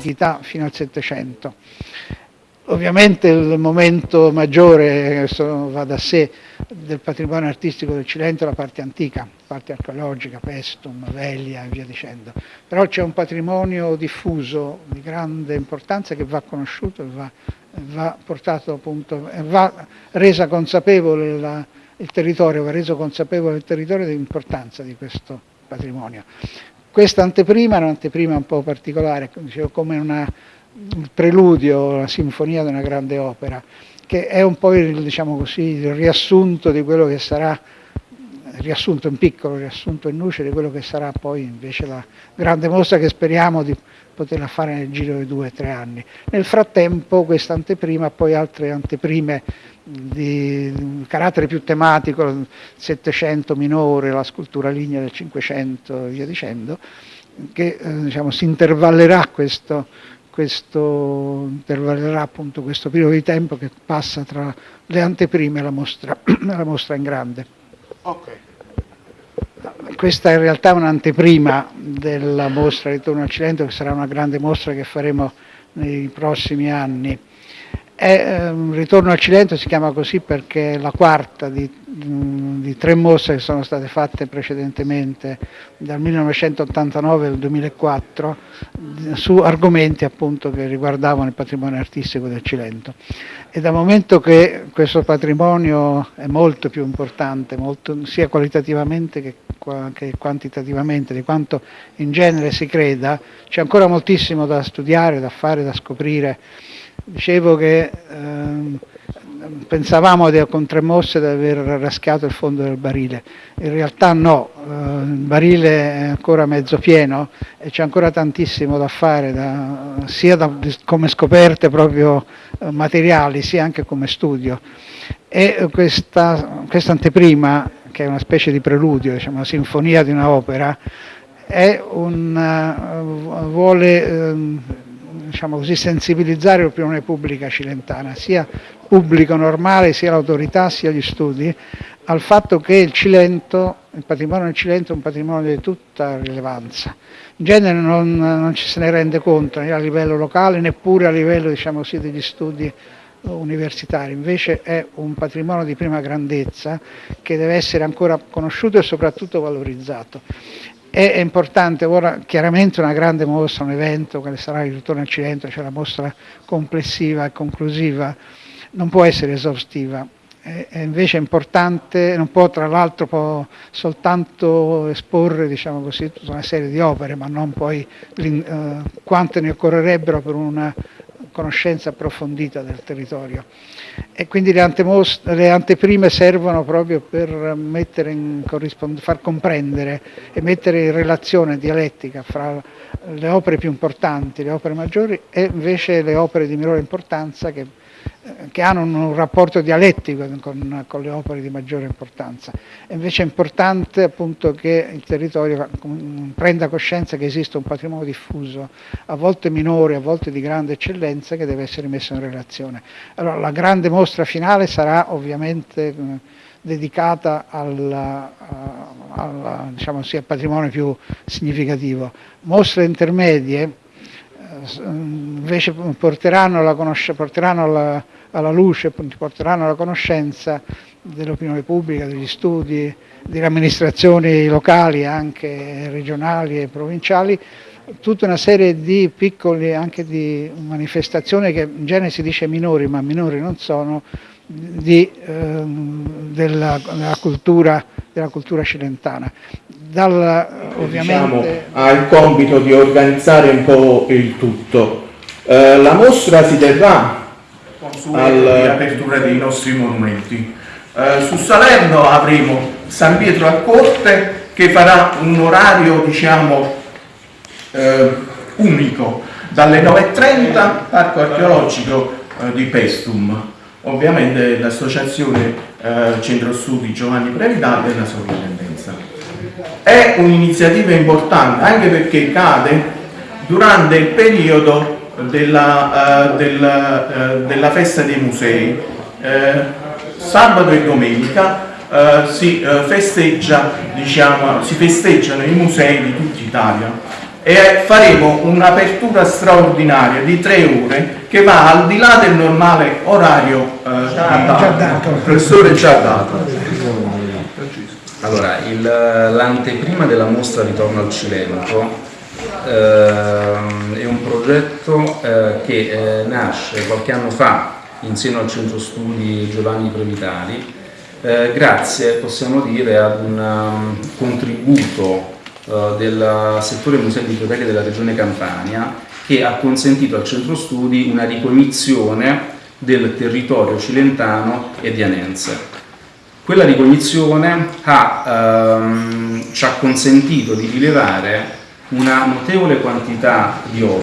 L'antichità fino al Settecento. Ovviamente il momento maggiore, va da sé, del patrimonio artistico del Cilento è la parte antica, parte archeologica, Pestum, Velia e via dicendo. Però c'è un patrimonio diffuso di grande importanza che va conosciuto e va, va portato appunto, va resa consapevole la, il territorio, va reso consapevole il territorio dell'importanza di questo patrimonio. Questa anteprima è un'anteprima un po' particolare, come una il preludio, la sinfonia di una grande opera, che è un po' il, diciamo così, il riassunto di quello che sarà, riassunto in piccolo, riassunto in luce di quello che sarà poi invece la grande mostra che speriamo di poterla fare nel giro di due o tre anni. Nel frattempo questa anteprima, poi altre anteprime di carattere più tematico, il Settecento minore, la scultura lignea del Cinquecento e via dicendo, che eh, diciamo, si intervallerà questo, questo intervallerà appunto questo periodo di tempo che passa tra le anteprime e la mostra, la mostra in grande. Okay. Questa è in realtà un'anteprima della mostra Ritorno al Cilento, che sarà una grande mostra che faremo nei prossimi anni. È, um, Ritorno al Cilento si chiama così perché è la quarta di, di, tre mostre che sono state fatte precedentemente dal 1989 al 2004 su argomenti appunto che riguardavano il patrimonio artistico del Cilento. E dal momento che questo patrimonio è molto più importante, molto, sia qualitativamente che, che quantitativamente, di quanto in genere si creda, c'è ancora moltissimo da studiare, da fare, da scoprire Dicevo che ehm, pensavamo con tre mosse di aver raschiato il fondo del barile, in realtà no, eh, il barile è ancora mezzo pieno e c'è ancora tantissimo da fare, da, sia da, come scoperte proprio eh, materiali, sia anche come studio. E questa, questa anteprima, che è una specie di preludio, diciamo, una sinfonia di un'opera, un, uh, vuole... Diciamo così, sensibilizzare l'opinione pubblica cilentana, sia pubblico normale, sia l'autorità, sia gli studi, al fatto che il Cilento, il patrimonio del Cilento è un patrimonio di tutta rilevanza. In genere non, non ci se ne rende conto né a livello locale neppure a livello diciamo così, degli studi universitari, invece è un patrimonio di prima grandezza che deve essere ancora conosciuto e soprattutto valorizzato. È importante ora chiaramente una grande mostra, un evento che sarà il ritorno al Cilento, cioè la mostra complessiva e conclusiva, non può essere esaustiva, è invece importante, non può tra l'altro soltanto esporre diciamo così, tutta una serie di opere, ma non poi eh, quante ne occorrerebbero per una conoscenza approfondita del territorio. E quindi le, le anteprime servono proprio per far comprendere e mettere in relazione dialettica fra le opere più importanti, le opere maggiori e invece le opere di minore importanza che che hanno un rapporto dialettico con, con, le opere di maggiore importanza. È invece importante appunto che il territorio prenda coscienza che esiste un patrimonio diffuso, a volte minore, a volte di grande eccellenza, che deve essere messo in relazione. Allora, la grande mostra finale sarà ovviamente eh, dedicata al, diciamo, sì, al patrimonio più significativo. Mostre intermedie invece porteranno, alla, porteranno alla, alla luce, porteranno alla conoscenza dell'opinione pubblica, degli studi, delle amministrazioni locali, anche regionali e provinciali, tutta una serie di piccole anche di manifestazioni che in genere si dice minori, ma minori non sono, di, eh, della, della, cultura, della cultura cilentana dal, diciamo, ha il compito di organizzare un po' il tutto. Eh, la mostra si terrà all'apertura dei nostri monumenti. Eh, su Salerno avremo San Pietro a Corte che farà un orario diciamo eh, unico dalle 9.30 Parco Archeologico eh, di Pestum ovviamente l'associazione eh, Centro Studi Giovanni Previdale e la sovrintendenza è un'iniziativa importante anche perché cade durante il periodo della, uh, della, uh, della festa dei musei. Uh, sabato e domenica eh, si, eh, festeggia, diciamo, si festeggiano i musei di tutta Italia e faremo un'apertura straordinaria di tre ore che va al di là del normale orario eh, dato. Il professore già dato. Allora, l'anteprima della mostra Ritorno al Cilento eh, è un progetto eh, che eh, nasce qualche anno fa in seno al centro studi Giovanni Previtali eh, grazie, possiamo dire, ad un um, contributo uh, del settore musei e biblioteche della regione Campania che ha consentito al centro studi una ricognizione del territorio cilentano e dianense. Quella ricognizione ha, um, ci ha consentito di rilevare una notevole quantità di opere